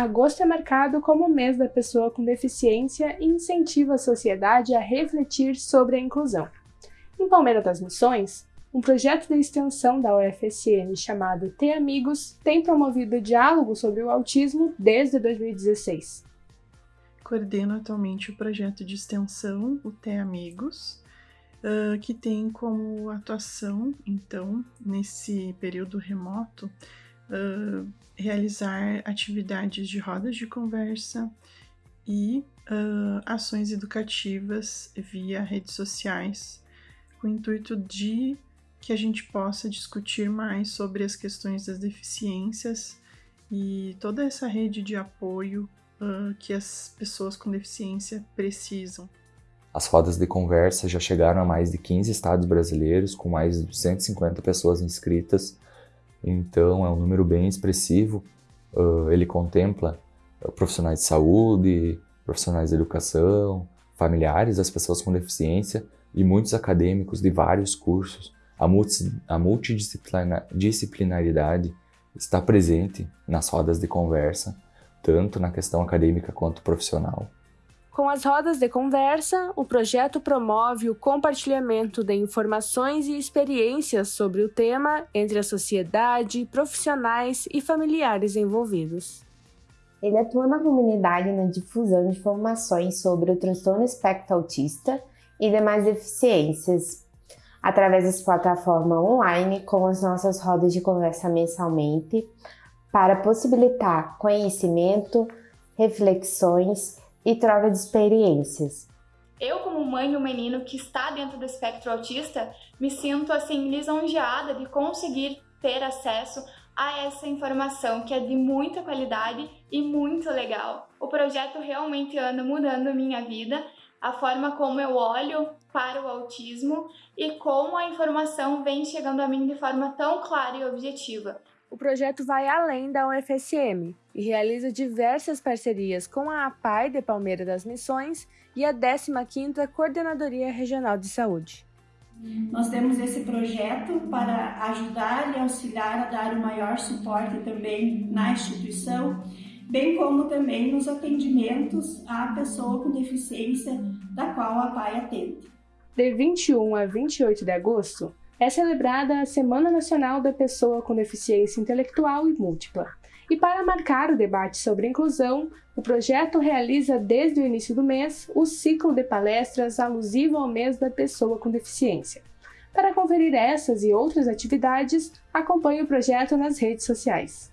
agosto é marcado como o mês da pessoa com deficiência e incentiva a sociedade a refletir sobre a inclusão. Em Palmeira das Missões, um projeto de extensão da UFSM chamado T Amigos tem promovido diálogo sobre o autismo desde 2016. Coordeno atualmente o projeto de extensão, o T Amigos, uh, que tem como atuação, então, nesse período remoto, uh, realizar atividades de rodas de conversa e uh, ações educativas via redes sociais, com o intuito de que a gente possa discutir mais sobre as questões das deficiências e toda essa rede de apoio uh, que as pessoas com deficiência precisam. As rodas de conversa já chegaram a mais de 15 estados brasileiros, com mais de 150 pessoas inscritas, então é um número bem expressivo. Uh, ele contempla profissionais de saúde, profissionais de educação, familiares das pessoas com deficiência e muitos acadêmicos de vários cursos a, multi, a multidisciplinaridade está presente nas rodas de conversa, tanto na questão acadêmica quanto profissional. Com as rodas de conversa, o projeto promove o compartilhamento de informações e experiências sobre o tema entre a sociedade, profissionais e familiares envolvidos. Ele atua na comunidade na difusão de informações sobre o transtorno espectro autista e demais deficiências, através das plataformas online com as nossas rodas de conversa mensalmente, para possibilitar conhecimento, reflexões e troca de experiências. Eu, como mãe de um menino que está dentro do espectro autista, me sinto assim lisonjeada de conseguir ter acesso a essa informação que é de muita qualidade e muito legal. O projeto realmente anda mudando minha vida a forma como eu olho para o autismo e como a informação vem chegando a mim de forma tão clara e objetiva. O projeto vai além da UFSM e realiza diversas parcerias com a APAI de Palmeira das Missões e a 15ª Coordenadoria Regional de Saúde. Nós temos esse projeto para ajudar e auxiliar a dar o maior suporte também na instituição bem como também nos atendimentos à pessoa com deficiência da qual a PAI atende. De 21 a 28 de agosto é celebrada a Semana Nacional da Pessoa com Deficiência Intelectual e Múltipla. E para marcar o debate sobre inclusão, o projeto realiza desde o início do mês o ciclo de palestras alusivo ao mês da pessoa com deficiência. Para conferir essas e outras atividades, acompanhe o projeto nas redes sociais.